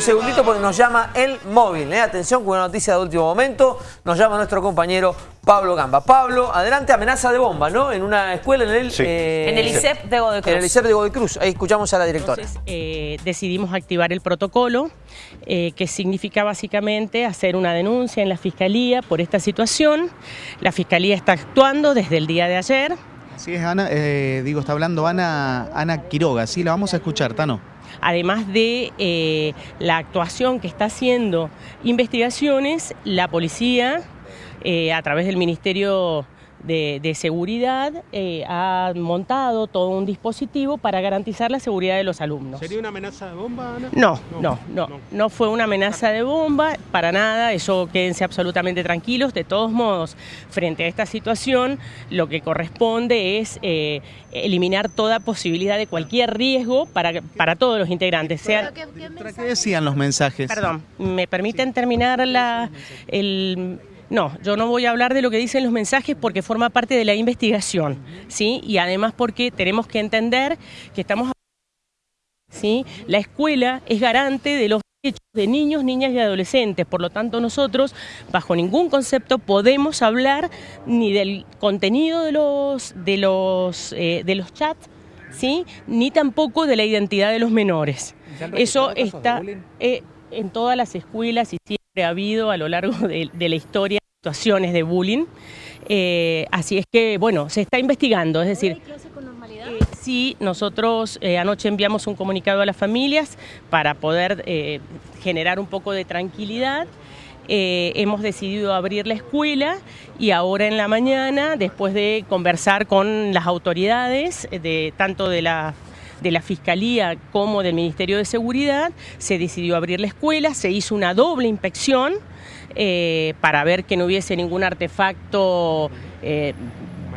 un segundito porque nos llama el móvil. ¿eh? Atención con una noticia de último momento. Nos llama nuestro compañero Pablo Gamba. Pablo, adelante, amenaza de bomba, ¿no? En una escuela en el... Eh, en el ICEP de Godoy Cruz. En el ICEP de Godoy Cruz. Ahí escuchamos a la directora. Entonces, eh, decidimos activar el protocolo, que significa básicamente hacer una denuncia en la Fiscalía por esta situación. La Fiscalía está actuando desde el día de ayer. Sí, es Ana, digo, está hablando Ana, Ana Quiroga, sí, la vamos a escuchar, Tano. Además de eh, la actuación que está haciendo investigaciones, la policía, eh, a través del Ministerio de, seguridad eh, ha montado todo un dispositivo para garantizar la seguridad de los alumnos. ¿Sería una amenaza de bomba, Ana? No, no, no, no, fue una amenaza de bomba, para nada, eso quédense absolutamente tranquilos. De todos modos, frente a esta situación, lo que corresponde es eh, eliminar toda posibilidad de cualquier riesgo para, para todos los integrantes. Sean... ¿Qué, decían los mensajes? Perdón, ¿me permiten terminar la, el no, yo no voy a hablar de lo que dicen los mensajes porque forma parte de la investigación, ¿sí? Y además porque tenemos que entender que estamos... ¿sí? La escuela es garante de los derechos de niños, niñas y adolescentes, por lo tanto nosotros bajo ningún concepto podemos hablar ni del contenido de los, de los, eh, de los chats, ¿sí? ni tampoco de la identidad de los menores. Eso está eh, en todas las escuelas y siempre ha habido a lo largo de la historia situaciones de bullying. Eh, así es que, bueno, se está investigando, es decir... con normalidad? Eh, sí, nosotros eh, anoche enviamos un comunicado a las familias para poder generar un poco de tranquilidad. hemos decidido abrir la escuela y ahora en la mañana, después de conversar con las autoridades, de, tanto de la de la Fiscalía como del Ministerio de Seguridad, se decidió abrir la escuela, se hizo una doble inspección eh, para ver que no hubiese ningún artefacto eh,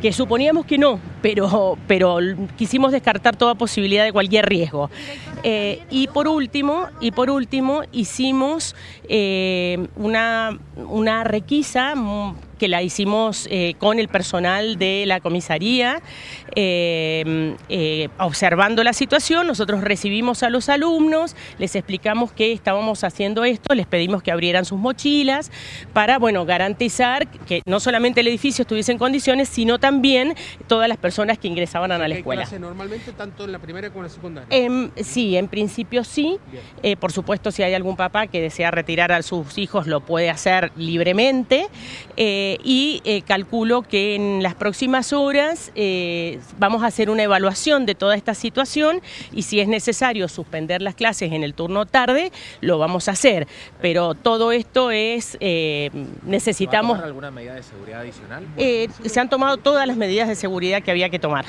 que suponíamos que no, pero, pero quisimos descartar toda posibilidad de cualquier riesgo. Eh, y por último, y por último hicimos una, una requisa que la hicimos eh, con el personal de la comisaría, eh, eh, observando la situación, nosotros recibimos a los alumnos, les explicamos que estábamos haciendo esto, les pedimos que abrieran sus mochilas para, bueno, garantizar que no solamente el edificio estuviese en condiciones, sino también todas las personas que ingresaban a la escuela. Clase normalmente tanto en la primera como en la secundaria? Em, sí, en principio sí. por supuesto, si hay algún papá que desea retirar a sus hijos, lo puede hacer libremente. Eh, y eh, calculo que en las próximas horas eh, vamos a hacer una evaluación de toda esta situación y si es necesario suspender las clases en el turno tarde, lo vamos a hacer. Pero todo esto es, necesitamos... ¿Va alguna medida de seguridad adicional? se han tomado todas las medidas de seguridad que había que tomar,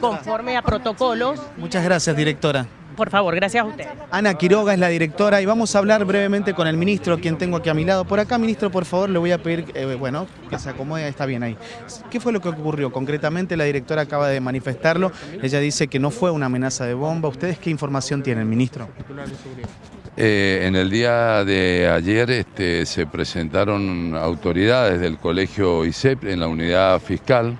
conforme a protocolos. Muchas gracias, directora. Por favor, gracias a usted. Ana Quiroga es la directora y vamos a hablar brevemente con el ministro, quien tengo aquí a mi lado. Por acá, ministro, por favor, le voy a pedir, eh, bueno, que se acomode, está bien ahí. ¿Qué fue lo que ocurrió? Concretamente, la directora acaba de manifestarlo. Ella dice que no fue una amenaza de bomba. ¿Ustedes qué información tienen, ministro? Eh, en el día de ayer este, se presentaron autoridades del colegio ICEP en la unidad fiscal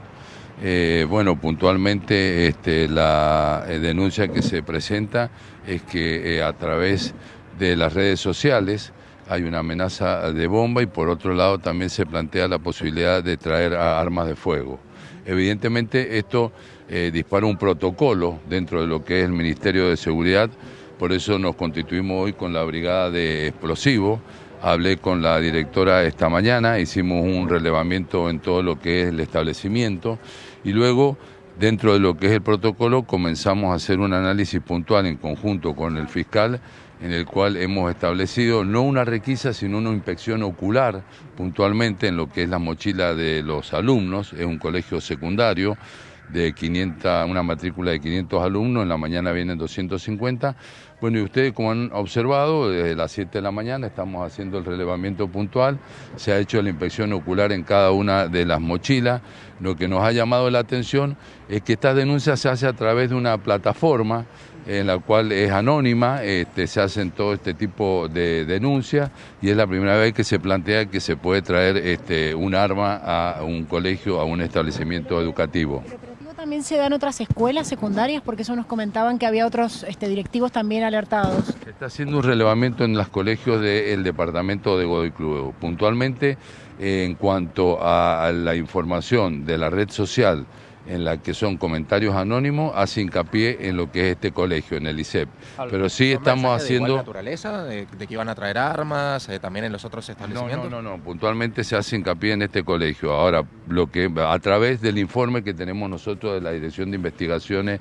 eh, bueno, puntualmente este, la eh, denuncia que se presenta es que eh, a través de las redes sociales hay una amenaza de bomba y por otro lado también se plantea la posibilidad de traer armas de fuego. Evidentemente esto dispara un protocolo dentro de lo que es el Ministerio de Seguridad, por eso nos constituimos hoy con la Brigada de Explosivos, Hablé con la directora esta mañana, hicimos un relevamiento en todo lo que es el establecimiento y luego dentro de lo que es el protocolo comenzamos a hacer un análisis puntual en conjunto con el fiscal en el cual hemos establecido no una requisa, sino una inspección ocular puntualmente en lo que es la mochila de los alumnos, es un colegio secundario, de 500, una matrícula de 500 alumnos, en la mañana vienen 250. Bueno, y ustedes como han observado, desde las 7 de la mañana estamos haciendo el relevamiento puntual, se ha hecho la inspección ocular en cada una de las mochilas. Lo que nos ha llamado la atención es que esta denuncia se hace a través de una plataforma en la cual es anónima, este, se hacen todo este tipo de denuncias y es la primera vez que se plantea que se puede traer este, un arma a un colegio, a un establecimiento educativo también se da en otras escuelas secundarias? Porque eso nos comentaban que había otros este, directivos también alertados. Se está haciendo un relevamiento en los colegios del departamento de Godoy Cruz. Puntualmente, en cuanto a la información de la red social en la que son comentarios anónimos, hace hincapié en lo que es este colegio, en el ICEP. Pero sí ¿Son estamos mensajes de igual haciendo... naturaleza, de, de que iban a traer armas, eh, también en los otros No, establecimientos? no, no, no, puntualmente se hace hincapié en este colegio. Ahora, lo que a través del informe que tenemos nosotros de la Dirección de Investigaciones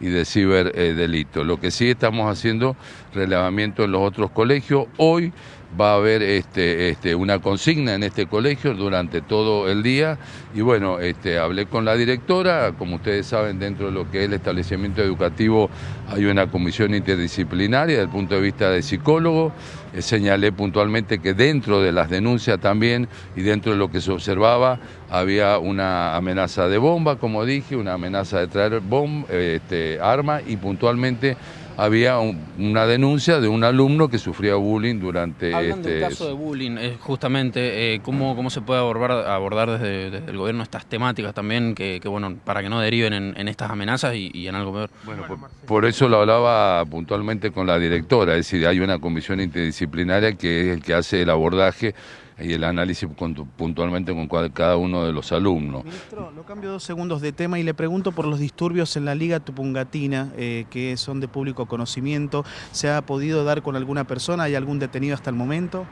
y de Ciberdelitos. Lo que sí estamos haciendo relevamiento en los otros colegios. Hoy va a haber este, este, una consigna en este colegio durante todo el día. Y bueno, este, hablé con la directora, como ustedes saben, dentro de lo que es el establecimiento educativo hay una comisión interdisciplinaria desde el punto de vista de psicólogo, Eh, señalé puntualmente que dentro de las denuncias también y dentro de lo que se observaba había una amenaza de bomba, como dije, una amenaza de traer bom, eh, este, arma y puntualmente había un- una denuncia de un alumno que sufría bullying durante Hablan este, del caso de bullying, eh, justamente, eh, ¿cómo, ¿cómo se puede abordar, abordar desde, desde el gobierno estas temáticas también, que, que, bueno, para que no deriven en, en estas amenazas y, y en algo peor? Bueno, por, por eso lo hablaba puntualmente con la directora, es decir, hay una comisión interdisciplinaria que es el que hace el abordaje y el análisis con- puntualmente con cada uno de los alumnos. Ministro, lo cambio dos segundos de tema y le pregunto por los disturbios en la Liga Tupungatina, eh, que son de público conocimiento. ¿Se ha podido dar con alguna persona? ¿Hay algún detenido hasta el momento?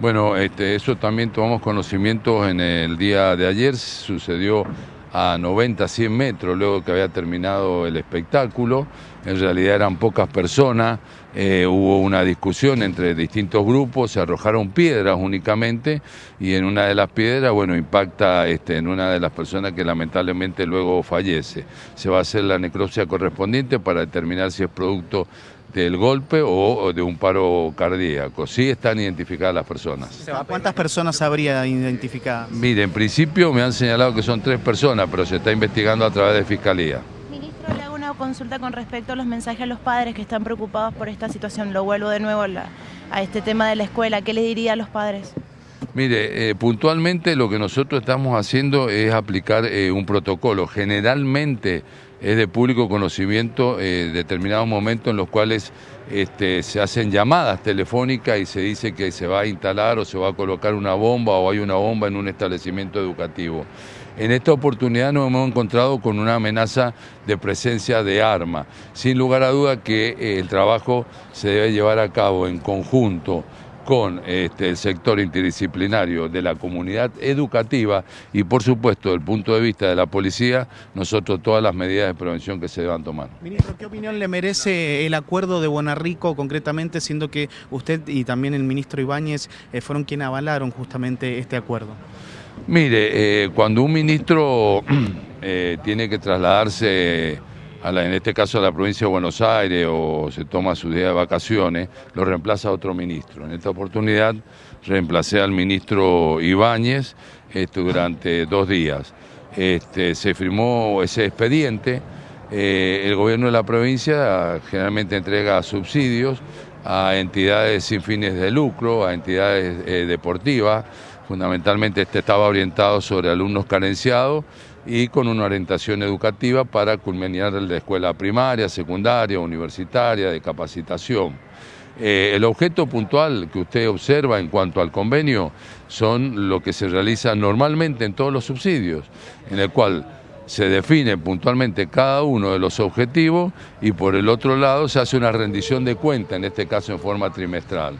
Bueno, este, eso también tomamos conocimiento en el día de ayer, sucedió a 90, 100 metros luego que había terminado el espectáculo, en realidad eran pocas personas, eh, hubo una discusión entre distintos grupos, se arrojaron piedras únicamente y en una de las piedras, bueno, impacta este, en una de las personas que lamentablemente luego fallece. Se va a hacer la necropsia correspondiente para determinar si es producto del golpe o, de un paro cardíaco. Sí están identificadas las personas. ¿Cuántas personas habría identificadas? Mire, en principio me han señalado que son tres personas, pero se está investigando a través de Fiscalía. Ministro, le hago una consulta con respecto a los mensajes a los padres que están preocupados por esta situación. Lo vuelvo de nuevo a, la- a este tema de la escuela. ¿Qué le diría a los padres? Mire, eh, puntualmente lo que nosotros estamos haciendo es aplicar eh, un protocolo. Generalmente es de público conocimiento eh, determinados momentos en los cuales este, se hacen llamadas telefónicas y se dice que se va a instalar o se va a colocar una bomba o hay una bomba en un establecimiento educativo. En esta oportunidad nos hemos encontrado con una amenaza de presencia de arma. Sin lugar a duda que el trabajo se debe llevar a cabo en conjunto con este, el sector interdisciplinario de la comunidad educativa y por supuesto desde el punto de vista de la policía, nosotros todas las medidas de prevención que se deban tomar. Ministro, ¿qué opinión le merece el acuerdo de Buenarrico concretamente, siendo que usted y también el ministro Ibáñez eh, fueron quienes avalaron justamente este acuerdo? Mire, eh, cuando un ministro eh, tiene que trasladarse, en este caso a la provincia de Buenos Aires, o se toma su día de vacaciones, lo reemplaza otro ministro. En esta oportunidad reemplacé al ministro Ibáñez este, durante dos días. Este, se firmó ese expediente. Eh, el gobierno de la provincia generalmente entrega subsidios a entidades sin fines de lucro, a entidades eh, deportivas. Fundamentalmente este estaba orientado sobre alumnos carenciados y con una orientación educativa para culminar la escuela primaria, secundaria, universitaria, de capacitación. Eh, el objeto puntual que usted observa en cuanto al convenio son lo que se realiza normalmente en todos los subsidios, en el cual se define puntualmente cada uno de los objetivos y por el otro lado se hace una rendición de cuenta, en este caso en forma trimestral.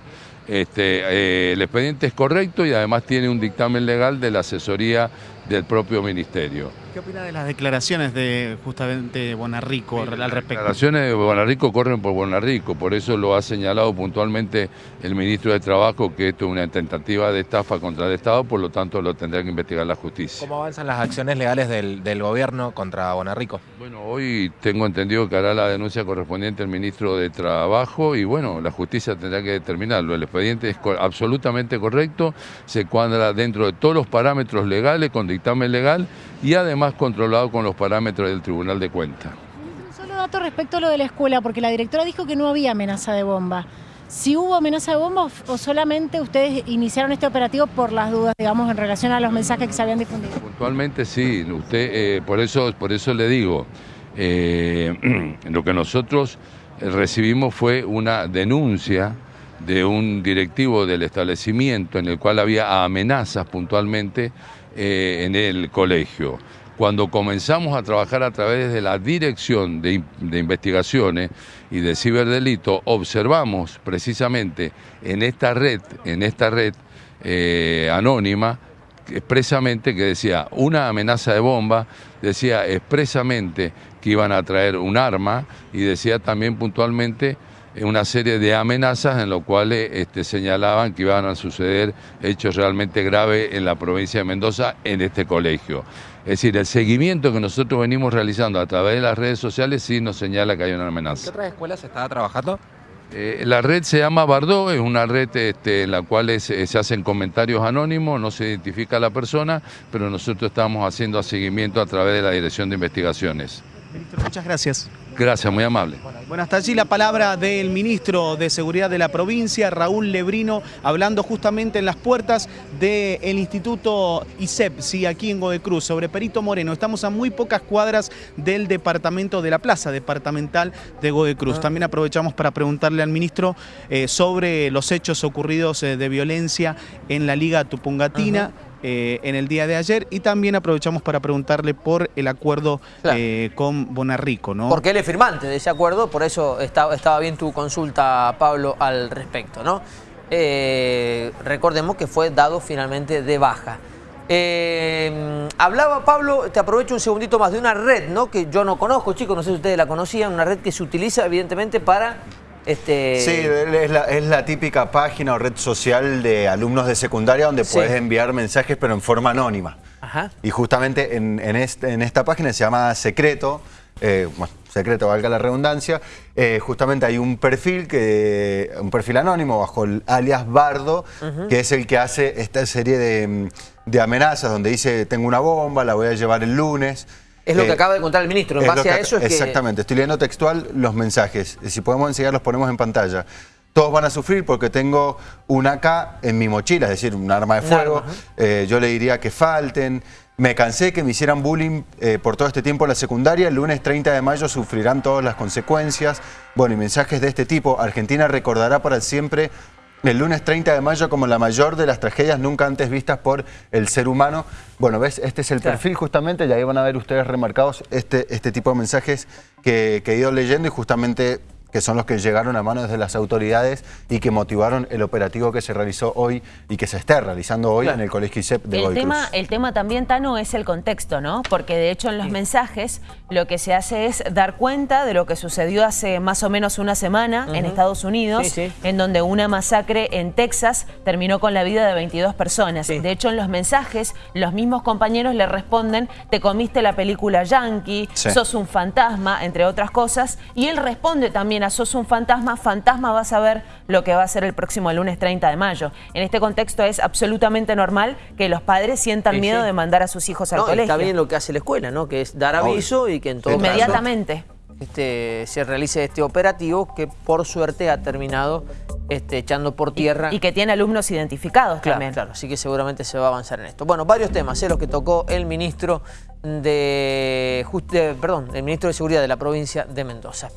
Este, eh, el expediente es correcto y además tiene un dictamen legal de la asesoría del propio ministerio. ¿Qué opina de las declaraciones de justamente Bonarrico al Las respecto? declaraciones de Bonarrico corren por Bonarrico, por eso lo ha señalado puntualmente el ministro de Trabajo que esto es una tentativa de estafa contra el Estado, por lo tanto lo tendrá que investigar la justicia. ¿Cómo avanzan las acciones legales del, del gobierno contra Bonarrico? Bueno, hoy tengo entendido que hará la denuncia correspondiente el ministro de Trabajo y bueno, la justicia tendrá que determinarlo. El expediente es absolutamente correcto, se cuadra dentro de todos los parámetros legales, con dictamen legal y además controlado con los parámetros del Tribunal de Cuentas. Un solo dato respecto a lo de la escuela, porque la directora dijo que no había amenaza de bomba. Si hubo amenaza de bomba o- o solamente ustedes iniciaron este operativo por las dudas, digamos, en relación a los mensajes que se habían difundido. puntualmente sí. Usted, eh, por, eso, por eso le digo, eh, lo que nosotros recibimos fue una denuncia de un directivo del establecimiento en el cual había amenazas puntualmente eh, en el colegio. Cuando comenzamos a trabajar a través de la Dirección de, Investigaciones y de Ciberdelito, observamos precisamente en esta red, en esta red eh, anónima, expresamente que decía una amenaza de bomba, decía expresamente que iban a traer un arma y decía también puntualmente una serie de amenazas en lo cuales este, señalaban que iban a suceder hechos realmente graves en la provincia de Mendoza en este colegio. Es decir, el seguimiento que nosotros venimos realizando a través de las redes sociales sí nos señala que hay una amenaza. ¿Qué otras escuelas se estaba trabajando? Eh, la red se llama Bardó, es una red este, en la cual es, se hacen comentarios anónimos, no se identifica a la persona, pero nosotros estamos haciendo seguimiento a través de la Dirección de Investigaciones. Ministro, muchas gracias. Gracias, muy amable. Bueno, hasta allí la palabra del ministro de Seguridad de la provincia, Raúl Lebrino, hablando justamente en las puertas del Instituto ISEP, sí, aquí en Godecruz, sobre Perito Moreno. Estamos a muy pocas cuadras del departamento de la plaza departamental de Godecruz. También aprovechamos para preguntarle al ministro eh, sobre los hechos ocurridos eh, de violencia en la Liga Tupungatina. Eh, en el día de ayer y también aprovechamos para preguntarle por el acuerdo Claro. eh, con Bonarrico, ¿no? Porque él es firmante de ese acuerdo, por eso estaba, estaba bien tu consulta, Pablo, al respecto, ¿no? Eh, recordemos que fue dado finalmente de baja. Eh, hablaba Pablo, te aprovecho un segundito más, de una red, ¿no? Que yo no conozco, chicos, no sé si ustedes la conocían, una red que se utiliza evidentemente para... Este, Sí, es la, es la típica página o red social de alumnos de secundaria donde Sí. puedes enviar mensajes pero en forma anónima. Ajá. Y justamente en, en este- en esta página se llama Secreto, eh, bueno, Secreto valga la redundancia, eh, justamente hay un perfil, que, un perfil anónimo bajo el alias Bardo, que es el que hace esta serie de, de amenazas donde dice tengo una bomba, la voy a llevar el lunes. Es lo que Eh, acaba de contar el ministro, en es base a eso es que... Exactamente, estoy leyendo textual los mensajes. Si podemos enseñar, los ponemos en pantalla. Todos van a sufrir porque tengo un AK en mi mochila, es decir, un arma de fuego. arma, Eh, yo le diría que falten. Me cansé que me hicieran bullying eh, por todo este tiempo en la secundaria. El lunes 30 de mayo sufrirán todas las consecuencias. Bueno, y mensajes de este tipo. Argentina recordará para siempre el lunes 30 de mayo como la mayor de las tragedias nunca antes vistas por el ser humano. Bueno, ¿ves? Este es el Claro. perfil justamente y ahí van a ver ustedes remarcados este, este tipo de mensajes que, que he ido leyendo y justamente que son los que llegaron a manos de las autoridades y que motivaron el operativo que se realizó hoy y que se está realizando hoy Claro. en el Colegio ISEP de El tema, Cruz. el tema también, Tano, es el contexto, ¿no? Porque de hecho en los mensajes lo que se hace es dar cuenta de lo que sucedió hace más o menos una semana en Estados Unidos, Sí, sí. en donde una masacre en Texas terminó con la vida de 22 personas. Sí. De hecho, en los mensajes, los mismos compañeros le responden, te comiste la película Yankee, Sí. sos un fantasma, entre otras cosas. Y él responde también a sos un fantasma, fantasma vas a ver lo que va a ser el próximo lunes 30 de mayo. En este contexto es absolutamente normal que los padres sientan Sí, miedo sí. de mandar a sus hijos al No, y colegio. está bien lo que hace la escuela, ¿no? Que es dar Obvio. aviso y que en todo caso Inmediatamente. este, se realice este operativo que por suerte ha terminado este, echando por tierra. Y que tiene alumnos identificados Claro, también. claro, así que seguramente se va a avanzar en esto. Bueno, varios temas, ¿eh? los que tocó el ministro de, just- de- perdón, el ministro de Seguridad de la provincia de Mendoza.